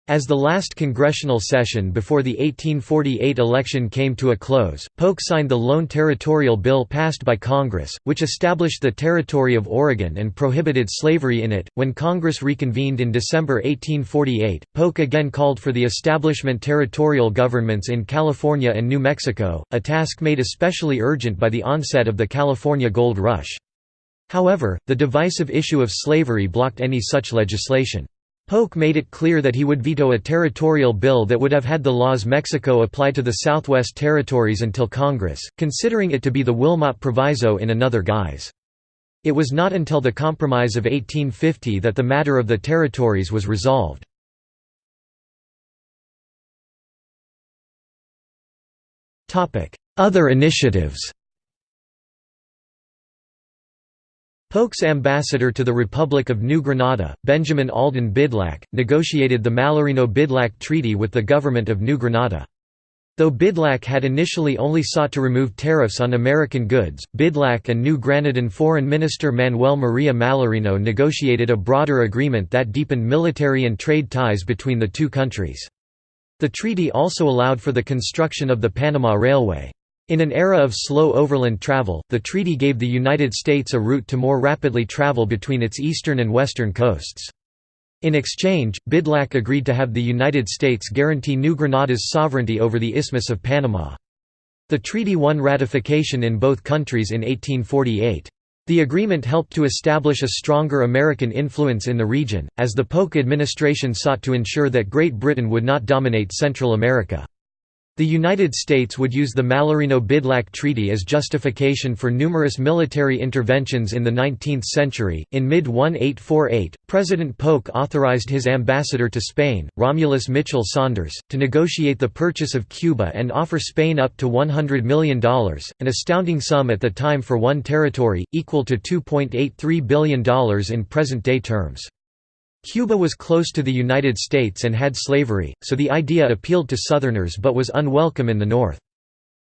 Speaker 1: As the last congressional session before the 1848 election came to a close, Polk signed the Lone Territorial Bill passed by Congress, which established the Territory of Oregon and prohibited slavery in it. When Congress reconvened in December 1848, Polk again called for the establishment territorial governments in California and New Mexico, a task made especially urgent by the onset of the California Gold Rush. However, the divisive issue of slavery blocked any such legislation. Polk made it clear that he would veto a territorial bill that would have had the laws Mexico apply to the Southwest Territories until Congress, considering it to be the Wilmot Proviso in another guise. It was not until the Compromise of 1850 that the matter of the territories was resolved. Other initiatives Polk's ambassador to the Republic of New Granada, Benjamin Alden Bidlack, negotiated the Mallarino-Bidlack Treaty with the government of New Granada. Though Bidlack had initially only sought to remove tariffs on American goods, Bidlack and New Granadan Foreign Minister Manuel Maria Mallarino negotiated a broader agreement that deepened military and trade ties between the two countries. The treaty also allowed for the construction of the Panama Railway. In an era of slow overland travel, the treaty gave the United States a route to more rapidly travel between its eastern and western coasts. In exchange, Bidlack agreed to have the United States guarantee New Granada's sovereignty over the Isthmus of Panama. The treaty won ratification in both countries in 1848. The agreement helped to establish a stronger American influence in the region, as the Polk administration sought to ensure that Great Britain would not dominate Central America. The United States would use the Mallarino-Bidlack Treaty as justification for numerous military interventions in the 19th century. In mid-1848, President Polk authorized his ambassador to Spain, Romulus Mitchell Saunders, to negotiate the purchase of Cuba and offer Spain up to $100 million, an astounding sum at the time for one territory, equal to $2.83 billion in present-day terms. Cuba was close to the United States and had slavery, so the idea appealed to Southerners but was unwelcome in the North.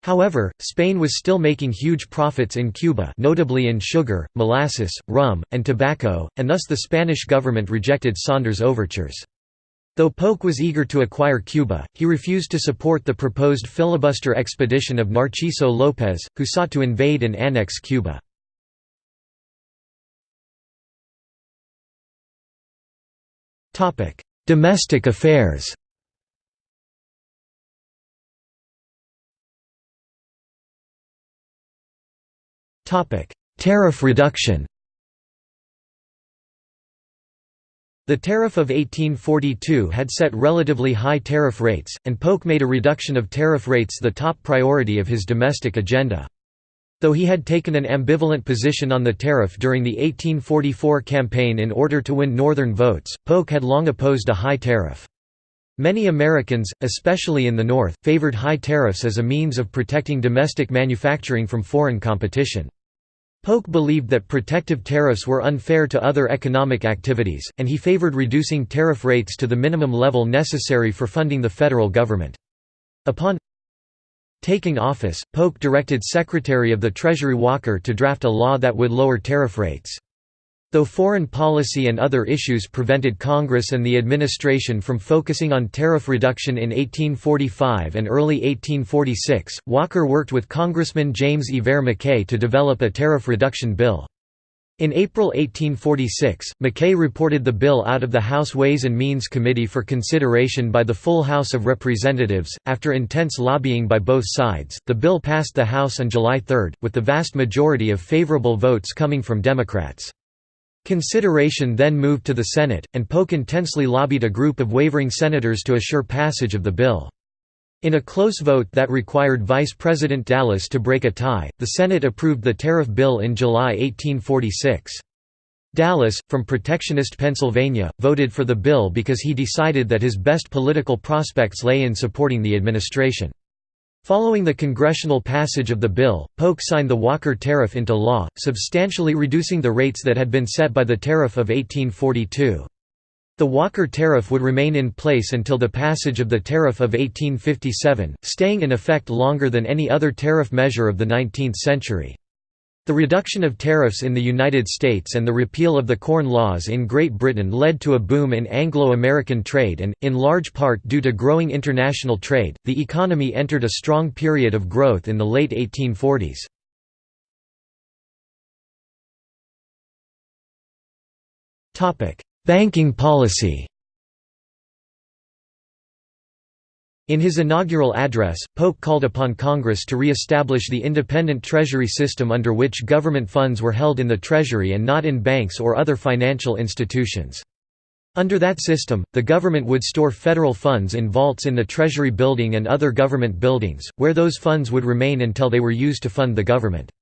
Speaker 1: However, Spain was still making huge profits in Cuba notably in sugar, molasses, rum, and tobacco, and thus the Spanish government rejected Saunders' overtures. Though Polk was eager to acquire Cuba, he refused to support the proposed filibuster expedition of Narciso López, who sought to invade and annex Cuba. Domestic affairs. Tariff reduction. The tariff of 1842 had set relatively high tariff rates, and Polk made a reduction of tariff rates the top priority of his domestic agenda. Though he had taken an ambivalent position on the tariff during the 1844 campaign in order to win Northern votes, Polk had long opposed a high tariff. Many Americans, especially in the North, favored high tariffs as a means of protecting domestic manufacturing from foreign competition. Polk believed that protective tariffs were unfair to other economic activities, and he favored reducing tariff rates to the minimum level necessary for funding the federal government. Upon Taking office, Polk directed Secretary of the Treasury Walker to draft a law that would lower tariff rates. Though foreign policy and other issues prevented Congress and the administration from focusing on tariff reduction in 1845 and early 1846, Walker worked with Congressman James E. McKay to develop a tariff reduction bill. In April 1846, McKay reported the bill out of the House Ways and Means Committee for consideration by the full House of Representatives. After intense lobbying by both sides, the bill passed the House on July 3, with the vast majority of favorable votes coming from Democrats. Consideration then moved to the Senate, and Polk intensely lobbied a group of wavering senators to assure passage of the bill. In a close vote that required Vice President Dallas to break a tie, the Senate approved the tariff bill in July 1846. Dallas, from protectionist Pennsylvania, voted for the bill because he decided that his best political prospects lay in supporting the administration. Following the congressional passage of the bill, Polk signed the Walker Tariff into law, substantially reducing the rates that had been set by the Tariff of 1842. The Walker Tariff would remain in place until the passage of the Tariff of 1857, staying in effect longer than any other tariff measure of the 19th century. The reduction of tariffs in the United States and the repeal of the Corn Laws in Great Britain led to a boom in Anglo-American trade and, in large part due to growing international trade, the economy entered a strong period of growth in the late 1840s. Banking policy In his inaugural address, Polk called upon Congress to re-establish the independent Treasury system under which government funds were held in the Treasury and not in banks or other financial institutions. Under that system, the government would store federal funds in vaults in the Treasury building and other government buildings, where those funds would remain until they were used to fund the government.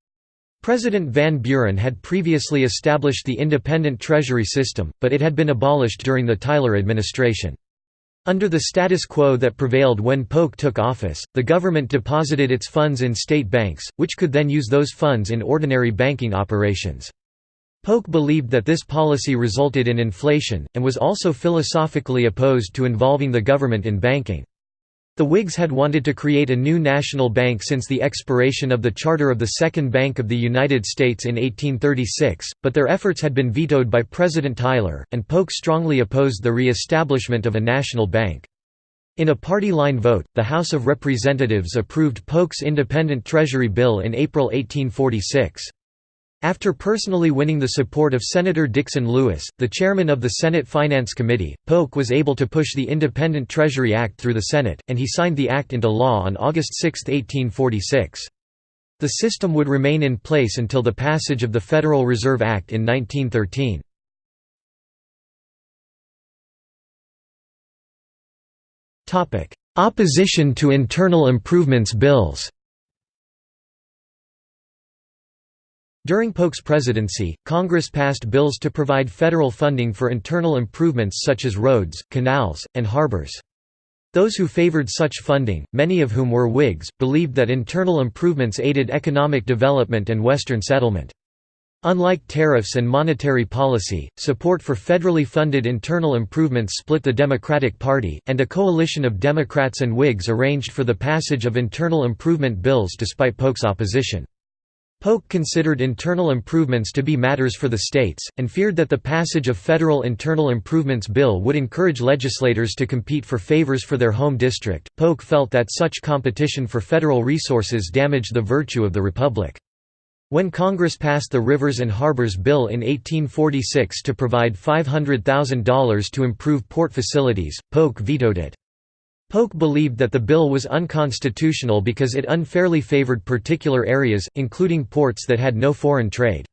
Speaker 1: President Van Buren had previously established the independent Treasury system, but it had been abolished during the Tyler administration. Under the status quo that prevailed when Polk took office, the government deposited its funds in state banks, which could then use those funds in ordinary banking operations. Polk believed that this policy resulted in inflation, and was also philosophically opposed to involving the government in banking. The Whigs had wanted to create a new national bank since the expiration of the charter of the Second Bank of the United States in 1836, but their efforts had been vetoed by President Tyler, and Polk strongly opposed the re-establishment of a national bank. In a party-line vote, the House of Representatives approved Polk's independent Treasury bill in April 1846. After personally winning the support of Senator Dixon Lewis, the chairman of the Senate Finance Committee, Polk was able to push the Independent Treasury Act through the Senate, and he signed the act into law on August 6, 1846. The system would remain in place until the passage of the Federal Reserve Act in 1913. Opposition to internal improvements bills During Polk's presidency, Congress passed bills to provide federal funding for internal improvements such as roads, canals, and harbors. Those who favored such funding, many of whom were Whigs, believed that internal improvements aided economic development and Western settlement. Unlike tariffs and monetary policy, support for federally funded internal improvements split the Democratic Party, and a coalition of Democrats and Whigs arranged for the passage of internal improvement bills despite Polk's opposition. Polk considered internal improvements to be matters for the states, and feared that the passage of federal internal improvements bill would encourage legislators to compete for favors for their home district. Polk felt that such competition for federal resources damaged the virtue of the republic. When Congress passed the Rivers and Harbors Bill in 1846 to provide $500,000 to improve port facilities, Polk vetoed it. Polk believed that the bill was unconstitutional because it unfairly favored particular areas, including ports that had no foreign trade.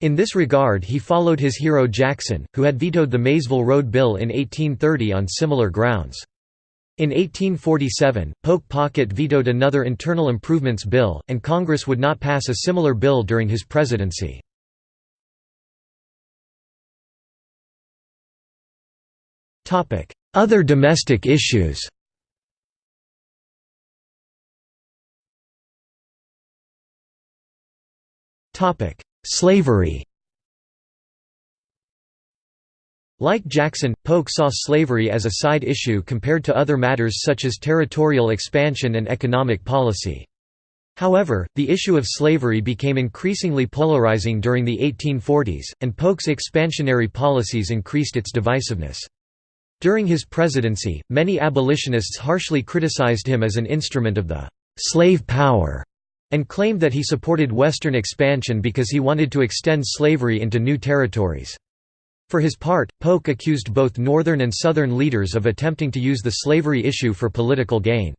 Speaker 1: In this regard he followed his hero Jackson, who had vetoed the Maysville Road Bill in 1830 on similar grounds. In 1847, Polk Pocket vetoed another internal improvements bill, and Congress would not pass a similar bill during his presidency. Other domestic issues Slavery Like Jackson, Polk saw slavery as a side issue compared to other matters such as territorial expansion and economic policy. However, the issue of slavery became increasingly polarizing during the 1840s, and Polk's expansionary policies increased its divisiveness. During his presidency, many abolitionists harshly criticized him as an instrument of the «slave power» and claimed that he supported Western expansion because he wanted to extend slavery into new territories. For his part, Polk accused both Northern and Southern leaders of attempting to use the slavery issue for political gain.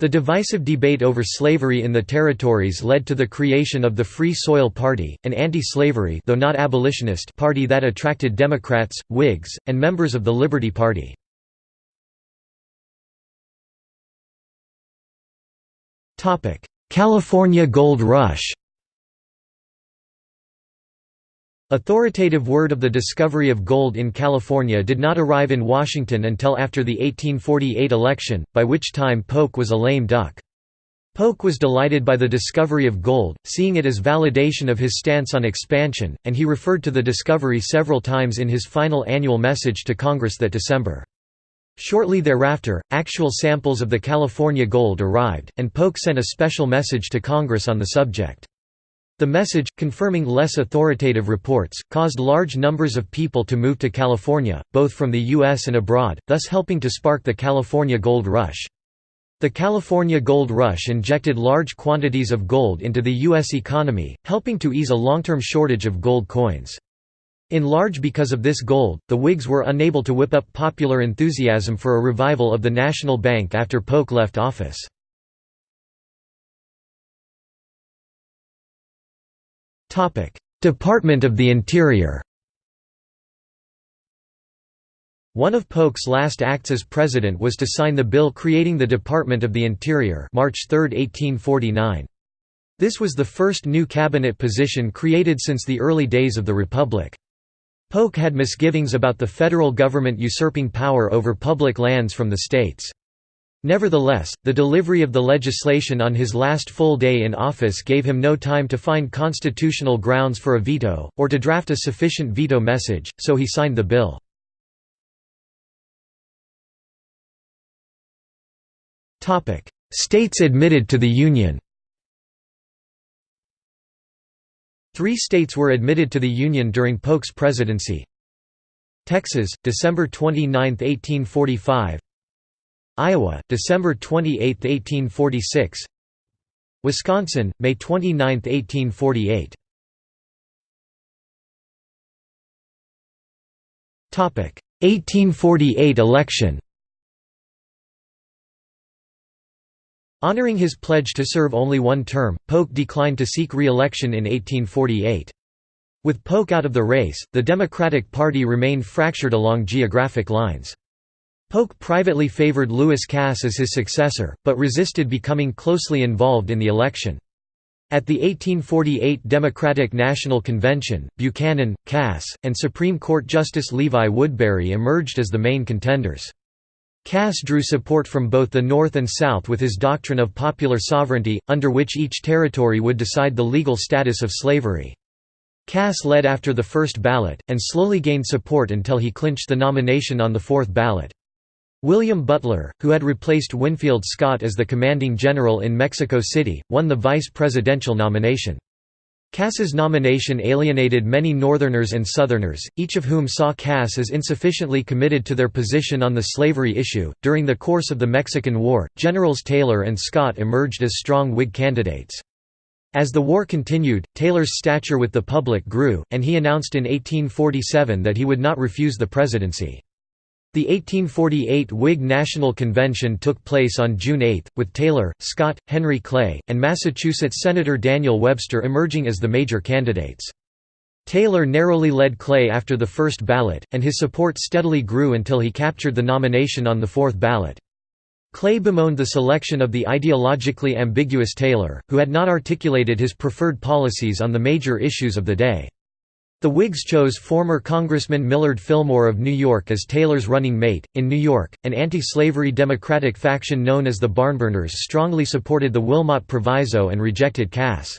Speaker 1: The divisive debate over slavery in the territories led to the creation of the Free Soil Party, an anti-slavery though not abolitionist party that attracted Democrats, Whigs, and members of the Liberty Party. California Gold Rush Authoritative word of the discovery of gold in California did not arrive in Washington until after the 1848 election, by which time Polk was a lame duck. Polk was delighted by the discovery of gold, seeing it as validation of his stance on expansion, and he referred to the discovery several times in his final annual message to Congress that December. Shortly thereafter, actual samples of the California gold arrived, and Polk sent a special message to Congress on the subject. The message, confirming less authoritative reports, caused large numbers of people to move to California, both from the U.S. and abroad, thus helping to spark the California Gold Rush. The California Gold Rush injected large quantities of gold into the U.S. economy, helping to ease a long-term shortage of gold coins. In large because of this gold, the Whigs were unable to whip up popular enthusiasm for a revival of the national bank after Polk left office. Department of the Interior One of Polk's last acts as president was to sign the bill creating the Department of the Interior March 3, 1849. This was the first new cabinet position created since the early days of the Republic. Polk had misgivings about the federal government usurping power over public lands from the states. Nevertheless, the delivery of the legislation on his last full day in office gave him no time to find constitutional grounds for a veto, or to draft a sufficient veto message, so he signed the bill. States admitted to the Union Three states were admitted to the Union during Polk's presidency. Texas, December 29, 1845 Iowa, December 28, 1846 Wisconsin, May 29, 1848 1848 election Honoring his pledge to serve only one term, Polk declined to seek re-election in 1848. With Polk out of the race, the Democratic Party remained fractured along geographic lines. Polk privately favored Lewis Cass as his successor, but resisted becoming closely involved in the election. At the 1848 Democratic National Convention, Buchanan, Cass, and Supreme Court Justice Levi Woodbury emerged as the main contenders. Cass drew support from both the North and South with his doctrine of popular sovereignty, under which each territory would decide the legal status of slavery. Cass led after the first ballot, and slowly gained support until he clinched the nomination on the fourth ballot. William Butler, who had replaced Winfield Scott as the commanding general in Mexico City, won the vice presidential nomination. Cass's nomination alienated many Northerners and Southerners, each of whom saw Cass as insufficiently committed to their position on the slavery issue. During the course of the Mexican War, Generals Taylor and Scott emerged as strong Whig candidates. As the war continued, Taylor's stature with the public grew, and he announced in 1847 that he would not refuse the presidency. The 1848 Whig National Convention took place on June 8, with Taylor, Scott, Henry Clay, and Massachusetts Senator Daniel Webster emerging as the major candidates. Taylor narrowly led Clay after the first ballot, and his support steadily grew until he captured the nomination on the fourth ballot. Clay bemoaned the selection of the ideologically ambiguous Taylor, who had not articulated his preferred policies on the major issues of the day. The Whigs chose former Congressman Millard Fillmore of New York as Taylor's running mate. In New York, an anti slavery Democratic faction known as the Barnburners strongly supported the Wilmot Proviso and rejected Cass.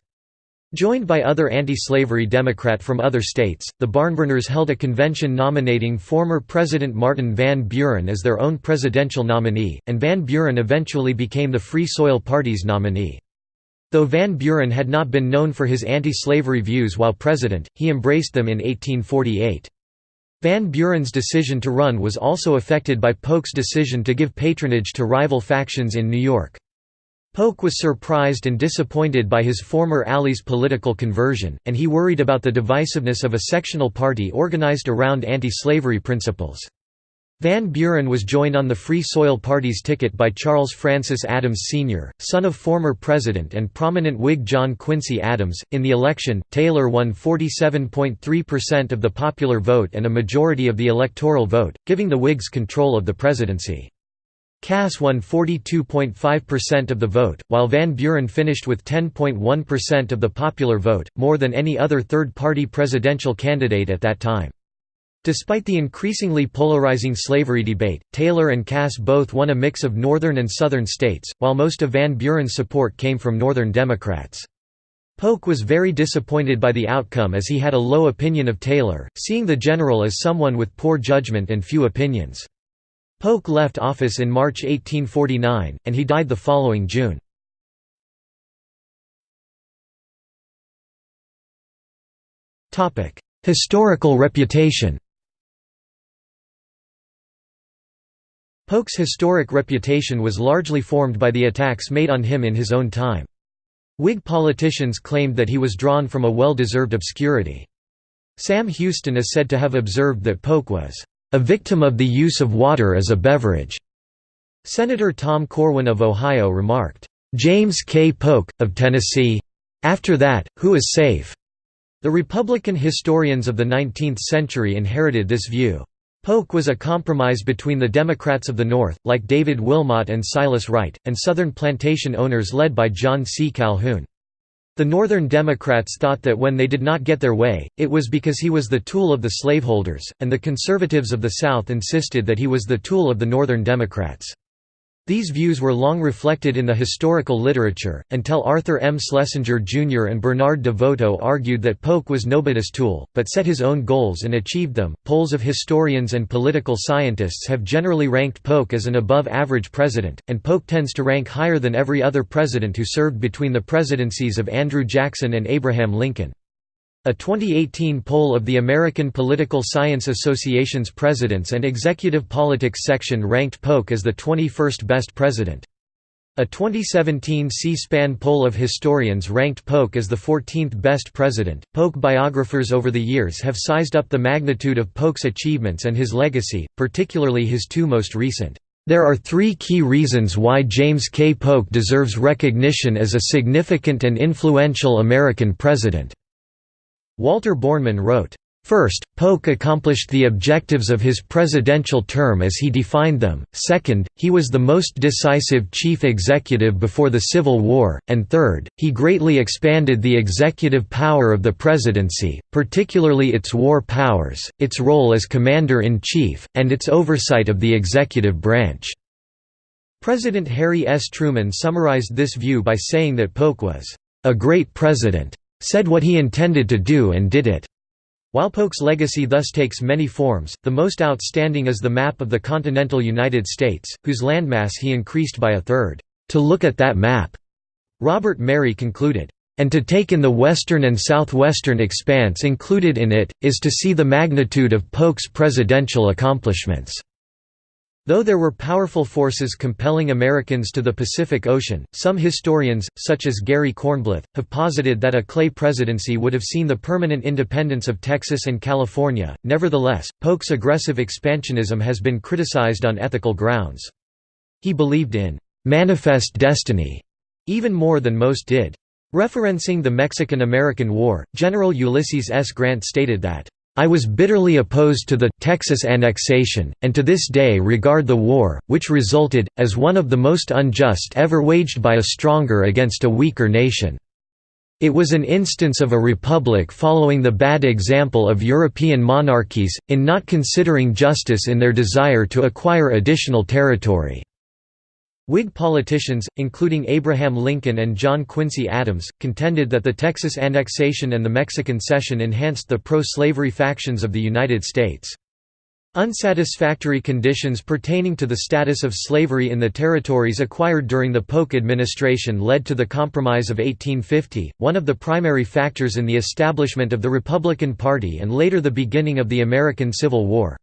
Speaker 1: Joined by other anti-slavery Democrat from other states, the Barnburners held a convention nominating former President Martin Van Buren as their own presidential nominee, and Van Buren eventually became the Free Soil Party's nominee. Though Van Buren had not been known for his anti-slavery views while president, he embraced them in 1848. Van Buren's decision to run was also affected by Polk's decision to give patronage to rival factions in New York. Polk was surprised and disappointed by his former ally's political conversion, and he worried about the divisiveness of a sectional party organized around anti-slavery principles. Van Buren was joined on the Free Soil Party's ticket by Charles Francis Adams Sr., son of former President and prominent Whig John Quincy Adams. In the election, Taylor won 47.3% of the popular vote and a majority of the electoral vote, giving the Whigs control of the presidency. Cass won 42.5% of the vote, while Van Buren finished with 10.1% of the popular vote, more than any other third-party presidential candidate at that time. Despite the increasingly polarizing slavery debate, Taylor and Cass both won a mix of northern and southern states, while most of Van Buren's support came from northern Democrats. Polk was very disappointed by the outcome as he had a low opinion of Taylor, seeing the general as someone with poor judgment and few opinions. Polk left office in March 1849, and he died the following June. Historical reputation Polk's historic reputation was largely formed by the attacks made on him in his own time. Whig politicians claimed that he was drawn from a well-deserved obscurity. Sam Houston is said to have observed that Polk was a victim of the use of water as a beverage. Senator Tom Corwin of Ohio remarked, James K. Polk, of Tennessee? After that, who is safe? The Republican historians of the 19th century inherited this view. Polk was a compromise between the Democrats of the North, like David Wilmot and Silas Wright, and Southern plantation owners led by John C. Calhoun. The Northern Democrats thought that when they did not get their way, it was because he was the tool of the slaveholders, and the conservatives of the South insisted that he was the tool of the Northern Democrats. These views were long reflected in the historical literature, until Arthur M. Schlesinger Jr. and Bernard DeVoto argued that Polk was nobody's tool, but set his own goals and achieved them. Polls of historians and political scientists have generally ranked Polk as an above average president, and Polk tends to rank higher than every other president who served between the presidencies of Andrew Jackson and Abraham Lincoln. A 2018 poll of the American Political Science Association's Presidents and Executive Politics section ranked Polk as the 21st best president. A 2017 C-SPAN poll of historians ranked Polk as the 14th best president. Polk biographers over the years have sized up the magnitude of Polk's achievements and his legacy, particularly his two most recent. There are three key reasons why James K. Polk deserves recognition as a significant and influential American president. Walter Borneman wrote, First, Polk accomplished the objectives of his presidential term as he defined them, second, he was the most decisive chief executive before the Civil War, and third, he greatly expanded the executive power of the presidency, particularly its war powers, its role as commander-in-chief, and its oversight of the executive branch." President Harry S. Truman summarized this view by saying that Polk was, "...a great president." Said what he intended to do and did it. While Polk's legacy thus takes many forms, the most outstanding is the map of the continental United States, whose landmass he increased by a third. To look at that map, Robert Merry concluded, and to take in the western and southwestern expanse included in it, is to see the magnitude of Polk's presidential accomplishments. Though there were powerful forces compelling Americans to the Pacific Ocean, some historians, such as Gary Kornblith, have posited that a Clay presidency would have seen the permanent independence of Texas and California. Nevertheless, Polk's aggressive expansionism has been criticized on ethical grounds. He believed in manifest destiny even more than most did. Referencing the Mexican–American War, General Ulysses S. Grant stated that I was bitterly opposed to the Texas annexation, and to this day regard the war, which resulted, as one of the most unjust ever waged by a stronger against a weaker nation. It was an instance of a republic following the bad example of European monarchies, in not considering justice in their desire to acquire additional territory. Whig politicians, including Abraham Lincoln and John Quincy Adams, contended that the Texas annexation and the Mexican cession enhanced the pro-slavery factions of the United States. Unsatisfactory conditions pertaining to the status of slavery in the territories acquired during the Polk administration led to the Compromise of 1850, one of the primary factors in the establishment of the Republican Party and later the beginning of the American Civil War.